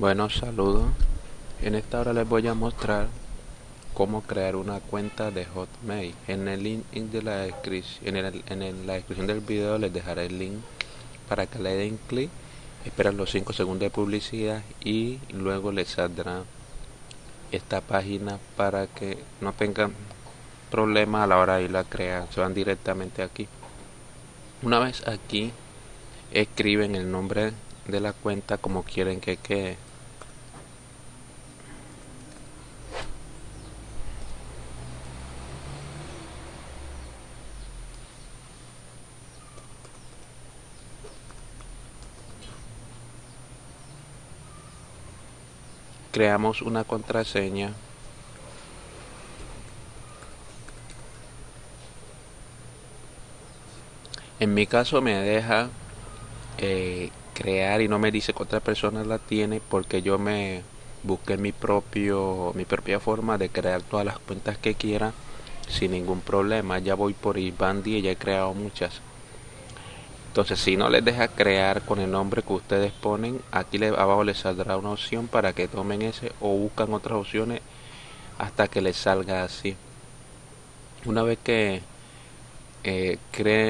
Bueno, saludos. En esta hora les voy a mostrar cómo crear una cuenta de Hotmail. En el link de la descripción, en, la descripción del video les dejaré el link para que le den clic. Esperan los 5 segundos de publicidad y luego les saldrá esta página para que no tengan problema a la hora de ir a crear. Se van directamente aquí. Una vez aquí escriben el nombre de la cuenta como quieren que quede creamos una contraseña. En mi caso me deja eh, crear y no me dice que otra persona la tiene porque yo me busqué mi propio mi propia forma de crear todas las cuentas que quiera sin ningún problema. Ya voy por Ibandi y ya he creado muchas entonces si no les deja crear con el nombre que ustedes ponen aquí abajo les saldrá una opción para que tomen ese o buscan otras opciones hasta que les salga así. Una vez que eh,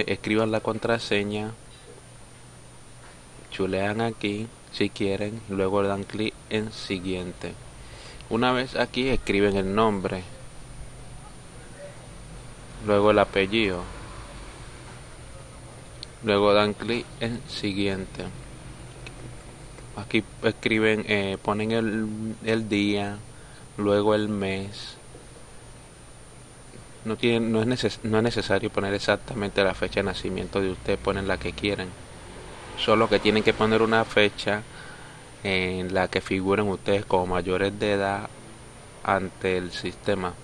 escriban la contraseña chulean aquí si quieren luego dan clic en siguiente. Una vez aquí escriben el nombre luego el apellido luego dan clic en siguiente. Aquí escriben eh, ponen el, el, día luego el mes. No tienen no es, no es necesario poner exactamente la fecha de nacimiento de usted ponen la que quieren. Solo que tienen que poner una fecha en la que figuren ustedes como mayores de edad ante el sistema.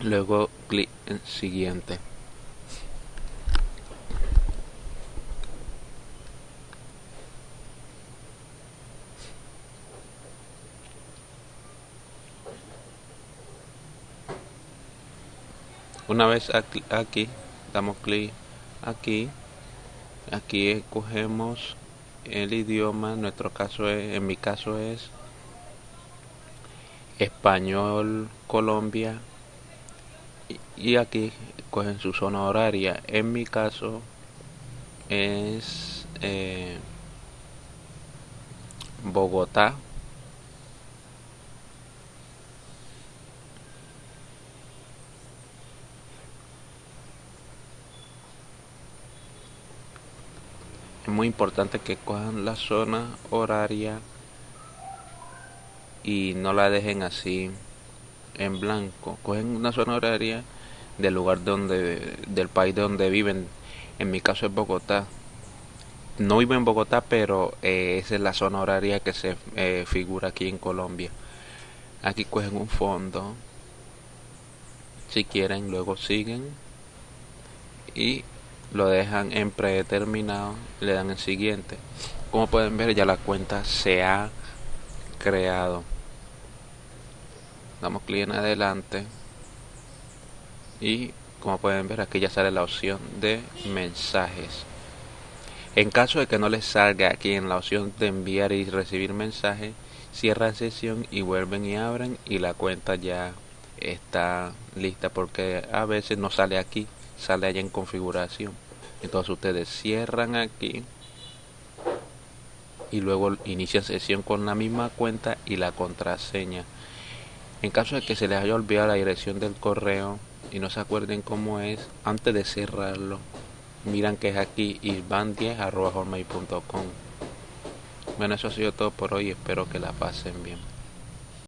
Luego clic en siguiente una vez aquí, damos clic aquí aquí escogemos el idioma en nuestro caso es en mi caso es español Colombia y aquí cogen su zona horaria. En mi caso es eh, Bogotá muy importante que cojan la zona horaria y no la dejen así en blanco. Cogen una zona horaria del lugar donde del país donde viven. En mi caso es Bogotá. No vivo en Bogotá pero eh, esa es la zona horaria que se eh, figura aquí en Colombia. Aquí cogen un fondo. Si quieren luego siguen. Y lo dejan en predeterminado le dan el siguiente. Como pueden ver ya la cuenta se ha creado. Damos clic en adelante. Y como pueden ver aquí ya sale la opción de mensajes. En caso de que no les salga aquí en la opción de enviar y recibir mensajes cierran sesión y vuelven y abren y la cuenta ya está lista porque a veces no sale aquí sale allá en configuración. Entonces ustedes cierran aquí y luego inician sesión con la misma cuenta y la contraseña. En caso de que se les haya olvidado la dirección del correo y no se acuerden cómo es antes de cerrarlo miran que es aquí isban10.com bueno eso ha sido todo por hoy. Espero que la pasen bien